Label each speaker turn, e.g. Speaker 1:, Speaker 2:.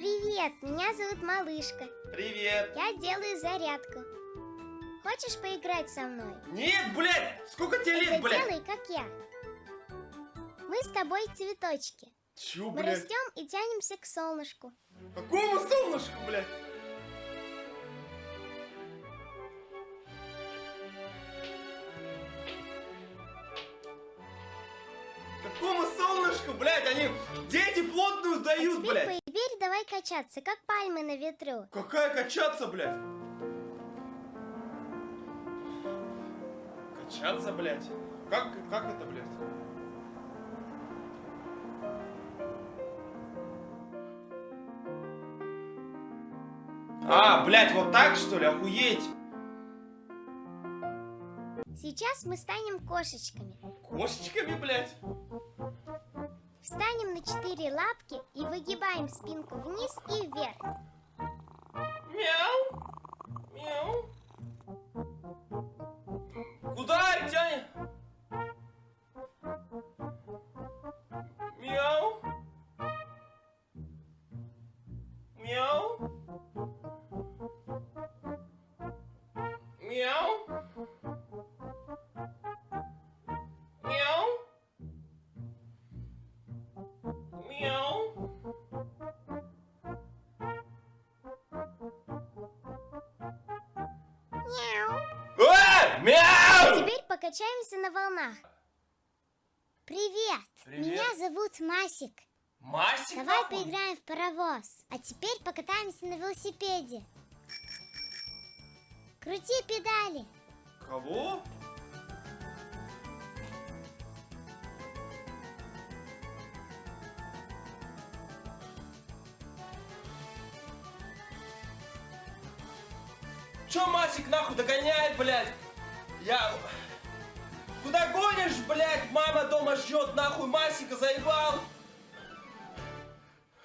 Speaker 1: Привет, меня зовут Малышка.
Speaker 2: Привет.
Speaker 1: Я делаю зарядку. Хочешь поиграть со мной?
Speaker 2: Нет, блядь! Сколько тебе лет, блядь?
Speaker 1: делай, как я. Мы с тобой цветочки.
Speaker 2: Чё,
Speaker 1: Мы
Speaker 2: блядь?
Speaker 1: растем и тянемся к солнышку.
Speaker 2: Какому солнышку, блядь? Какому солнышку, блядь? Они дети плотную
Speaker 1: А
Speaker 2: дают,
Speaker 1: теперь,
Speaker 2: блядь.
Speaker 1: Давай качаться, как пальмы на ветру.
Speaker 2: Какая качаться, блядь? Качаться, блядь? Как, как это, блядь? А, блядь, вот так, что ли? Охуеть!
Speaker 1: Сейчас мы станем кошечками.
Speaker 2: Кошечками, блядь?
Speaker 1: Встанем на четыре лапки и выгибаем спинку вниз и вверх.
Speaker 2: Мяу! Мяу! Куда тянет? Мяу! Мяу! Мяу!
Speaker 1: Теперь покачаемся на волнах. Привет!
Speaker 2: Привет.
Speaker 1: Меня зовут Масик.
Speaker 2: Масик,
Speaker 1: Давай
Speaker 2: нахуй?
Speaker 1: поиграем в паровоз. А теперь покатаемся на велосипеде. Крути педали.
Speaker 2: Кого? Чё Масик нахуй догоняет, блядь? Я... Куда гонишь, блядь? Мама дома ждет, нахуй Масика заебал.